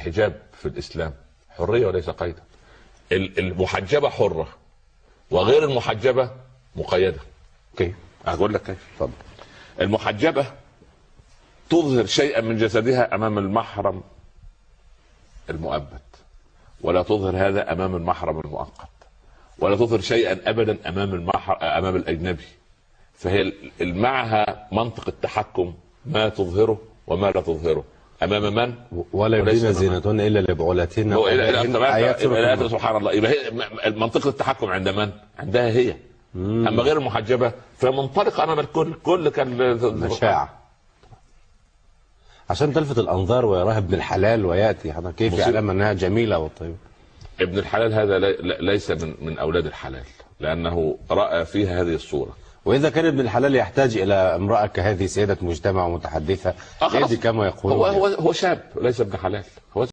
الحجاب في الإسلام حرية وليس قيدا ال- المحجبة حرة وغير المحجبة مقيدة. أوكي. أقول لك كيف. اتفضل المحجبة تظهر شيئا من جسدها أمام المحرم المؤبد ولا تظهر هذا أمام المحرم المؤقت ولا تظهر شيئا ابدا أمام المحر... أمام الأجنبي. فهي معها منطق التحكم ما تظهره وما لا تظهره. أمام من؟ ولا يبدين زينتهن إلا لبعولتهن إلى- النور. سبحان الله. يبقى هي منطقه التحكم عند من؟ عندها هي. أما غير المحجبة فمنطلقه امام الكل كل كان مشاعة عشان تلفت الأنظار ويراها ابن الحلال ويأتي. حضرتك كيف. يعلم أنها جميلة وطيبه ابن الحلال هذا لي- ليس من من أولاد الحلال لأنه رأى فيها هذه الصورة. وإذا كان ابن الحلال يحتاج إلى امرأة كهذه سيدة مجتمع ومتحدثه آه،. يدي كما يقولون هو هو هو شاب ليس ابن حلال هو